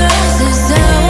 on my, on